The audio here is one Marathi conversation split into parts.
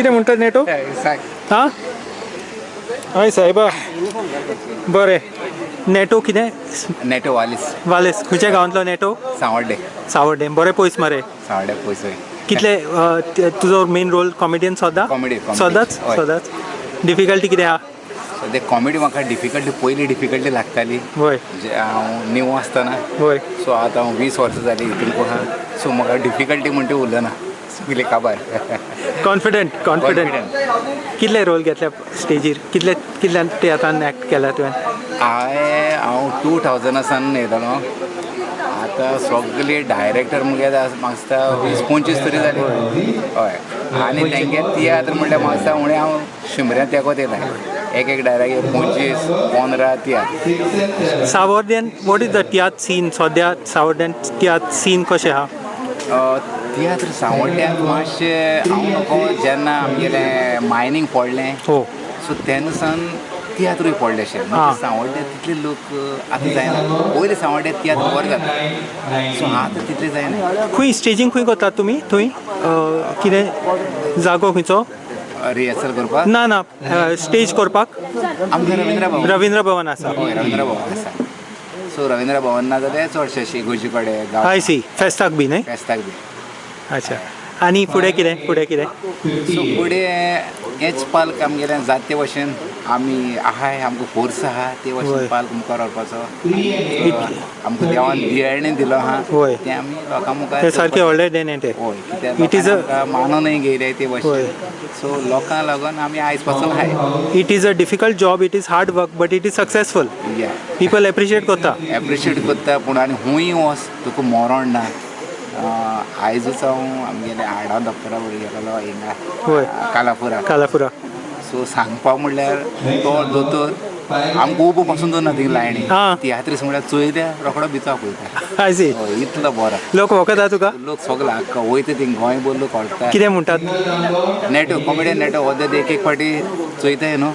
कितें म्हणटा नेटो? हा? हय सायबा बरें. नेटो कितें नेटो वालीस. वालेस. खंयच्या गांवांतलो नेटो? सांवड्डे सावड्डे बरें पयस मरे. सांवड्डे पयसोय कितले तुजो main role comedian Comedy, comedy. सदांच? हय. सदांच? डिफिकल्टी कितें आहा सो ते कॉमेडी म्हाका डिफिकल्टी पयली डिफिकल्टी लागताली. वय म्हणजे हांव न्यू आसतना वय सो आतां हांव वीस वर्सां जाली हितून आहा सो म्हाका डिफिकल्टी म्हणटी उरना सगली काबार. Confident confident. कितले रोल घेतल्या स्टेजीर कितले कितल्यान तियात्रान एक्ट केला तुवें? हांवें हांव टू थावजंडासान येयलोलो आतां सगळे डायरेक्टर मुगे म्हाका दिसता वीस पंचवीस तरी जाली हय. आनी तेंगे तियात्र म्हणल्यार म्हाका दिसता उणें हांव शिमऱ्या तेकोत येयला एक एक डायरेक्ट पंचवीस पंदरा tiatr सावर्ड्यान what is the tiatr scene सद्या सावर्ड्यान तियात्र सीन कशें आहा तियात्र सांवड्ड्याक मातशें हांव नको जेन्ना आमगेलें मायनींग पडलें हो. सो तेन्ना सावन तियात्रूय पडलें अशें. म्हणजे सांवड्ड्यात तितले लोक आतां जायना. पयलीं सांवड्ड्यात तियात्र बरें जाता सो आतां तितलें जायना. खंय स्टेजींग खंय करतात तुमी थंय कितें जागो खंयचो? रिहर्सल करपाक ना ना स्टेज करपाक? आमकां रविंद्र भवन. रविंद्र भवन आसा. हय रविंद्र भवन आसा. सो रविंद्र भवन ना जाल्यार चडशे शिगोजी कडेन गांव आय सी फेस्ताक बी न्हय? फेस्ताक बी. अच्छा. आनी फुडें कितें फुडें कितें सो फुडें हेच पालक आमगेलें जाते भशेन आमी आहाय आमकां फोर्स आहा. ते. भशेन पालक मुखार व्हरपाचो आमकां देवान बियाणे दिलो आहा होय. तें आमी लोकां मुखार तें सारकें व्हडलें देणे तें. हय a- लोकांनी आमकां मानूनय घेयले ते. भशेन सो लोकांक लागून आमी आयजपासून हाय it is a difficult job it is hard work but it is successful people appreciate करता एप्रिशिएट करता पूण आनी हूंय वच तुका मरण ना. अं, आयजूच हांव आमगेले हाडा बरोबर गेलोलो होय. हिंगा कालापुरा. कालापुरा. सो सांगपा म्हणल्यार तो दोतोर आमकां उबो पासून दवरना थिंग लायणी. तियात्रीस म्हणल्यार चोयल्या रोखडो भिता पळयता आय सी हय, इतलो बरो. लोक वखदा तुका लोक सगळो आख्खा वयता थिंग गोंय लोक कळटा कितें म्हणटात नेटो कॉमेडियन नेटो हो एक एक फाटी चोयताय न्हू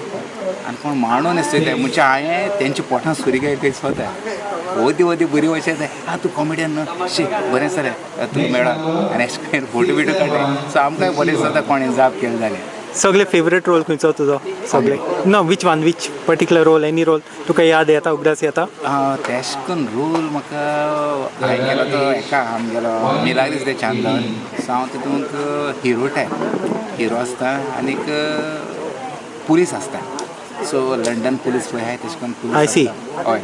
आनी कोण मांडून चोयताय म्हणजे हांवें तेंच्या पोटान सुरी काय थंय स्वता वती वती बरी वशें जाय आ तूं कॉमेडियन न्हू शी बरें सर तुका मेळा. आनी अशें करून फोटो बिटो काडटाय सो आमकांय बरें जाता कोणें जाप केलें जालें सगळे फेवरेट रोल खंयचो तुजो सगळे. ना which one which particular role any role तुका याद येता उगडास येता तेश करून रोल म्हाका हांवें गेलो तो हेका आमगेलो मिलाग्रीस रे चांदन. सो हांव तितूंक हिरो टायप हिरो आसता आनीक पुलीस आसता सो लंडन पुलीस पळय आहाय तेश करून I see. हय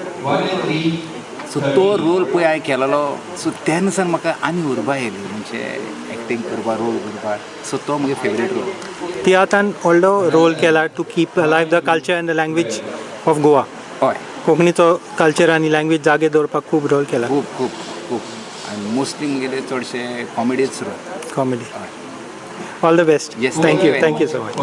सो तो रोल पळय हांवें केलेलो सो तेन्ना म्हाका आनी उर्बा येयली म्हणजे एक्टींग करपा रोल करपा सो तो म्हगे फेवरेट रोल तियात्रान व्हडलो रोल केला to keep life the culture and the language of Goa हय कोंकणीचो कल्चर आनी लँग्वेज जागे दवरपाक खूब रोल केला खूब खूब खूब। आनी मोस्टली म्हगेले चडशे कॉमेडीच role comedy all the best Yes, thank thank you you very thank you so much